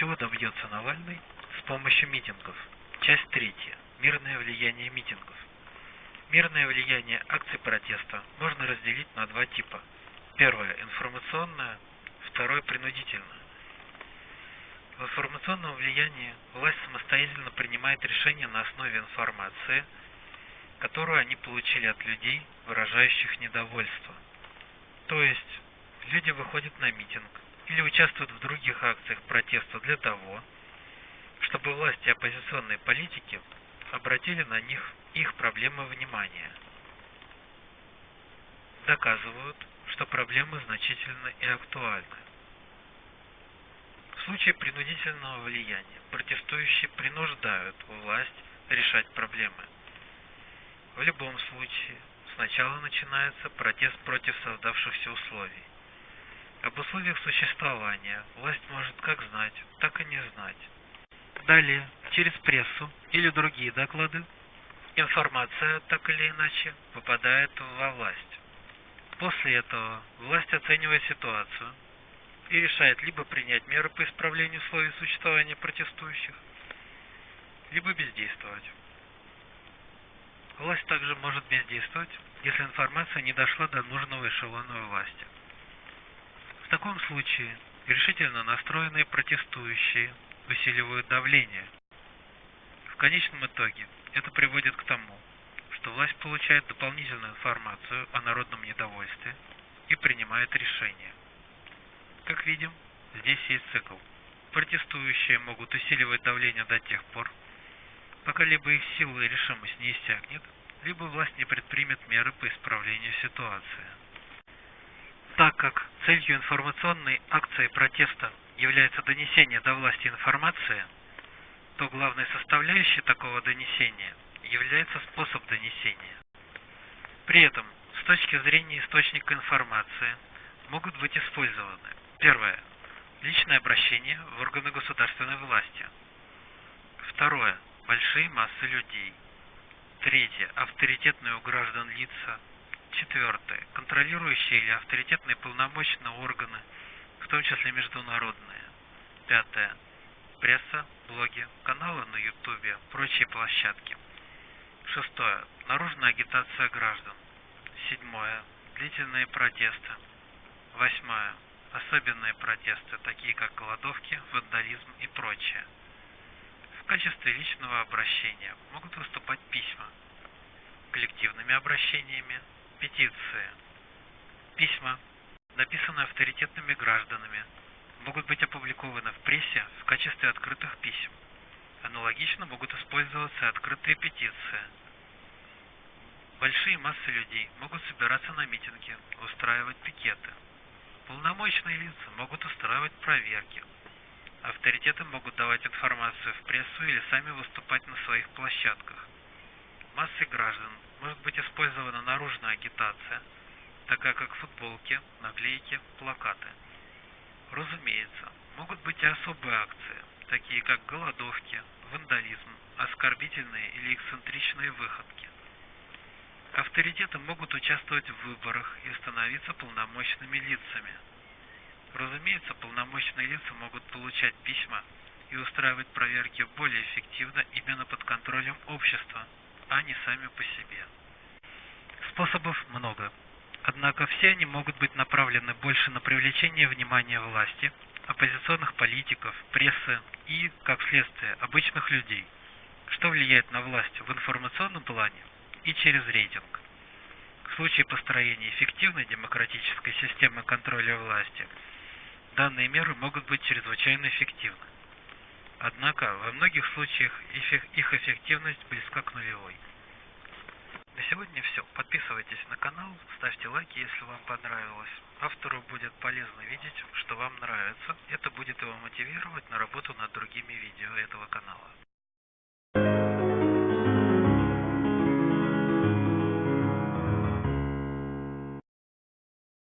Чего добьется Навальный с помощью митингов? Часть третья. Мирное влияние митингов. Мирное влияние акций протеста можно разделить на два типа. Первое – информационное, второе – принудительное. В информационном влиянии власть самостоятельно принимает решения на основе информации, которую они получили от людей, выражающих недовольство. То есть, люди выходят на митинг или участвуют в других акциях протеста для того, чтобы власти и оппозиционные политики обратили на них их проблемы внимания. Доказывают, что проблемы значительны и актуальны. В случае принудительного влияния протестующие принуждают власть решать проблемы. В любом случае, сначала начинается протест против создавшихся условий. Об условиях существования власть может как знать, так и не знать. Далее, через прессу или другие доклады, информация так или иначе попадает во власть. После этого власть оценивает ситуацию и решает либо принять меры по исправлению условий существования протестующих, либо бездействовать. Власть также может бездействовать, если информация не дошла до нужного эшелона власти. В таком случае решительно настроенные протестующие усиливают давление. В конечном итоге это приводит к тому, что власть получает дополнительную информацию о народном недовольстве и принимает решение. Как видим, здесь есть цикл. Протестующие могут усиливать давление до тех пор, пока либо их сила и решимость не иссякнет, либо власть не предпримет меры по исправлению ситуации. Так как целью информационной акции протеста является донесение до власти информации, то главной составляющей такого донесения является способ донесения. При этом, с точки зрения источника информации, могут быть использованы Первое. Личное обращение в органы государственной власти. Второе. Большие массы людей. Третье. Авторитетные у граждан лица. Четвертое. Контролирующие или авторитетные полномочные органы, в том числе международные. Пятое. Пресса, блоги, каналы на ютубе, прочие площадки. Шестое. Наружная агитация граждан. Седьмое. Длительные протесты. Восьмое. Особенные протесты, такие как голодовки, вандализм и прочее. В качестве личного обращения могут выступать письма, коллективными обращениями, петиции, письма, написанные авторитетными гражданами, могут быть опубликованы в прессе в качестве открытых писем. Аналогично могут использоваться открытые петиции. Большие массы людей могут собираться на митинги, устраивать пикеты. Полномочные лица могут устраивать проверки. Авторитеты могут давать информацию в прессу или сами выступать на своих площадках. Массы граждан может быть использована наружная агитация, такая как футболки, наклейки, плакаты. Разумеется, могут быть и особые акции, такие как голодовки, вандализм, оскорбительные или эксцентричные выходки. Авторитеты могут участвовать в выборах и становиться полномочными лицами. Разумеется, полномочные лица могут получать письма и устраивать проверки более эффективно именно под контролем общества, а не сами по себе. Способов много. Однако все они могут быть направлены больше на привлечение внимания власти, оппозиционных политиков, прессы и, как следствие, обычных людей, что влияет на власть в информационном плане и через рейтинг. В случае построения эффективной демократической системы контроля власти, данные меры могут быть чрезвычайно эффективны. Однако, во многих случаях их эффективность близка к нулевой. На сегодня все. Подписывайтесь на канал, ставьте лайки, если вам понравилось. Автору будет полезно видеть, что вам нравится. Это будет его мотивировать на работу над другими видео этого канала.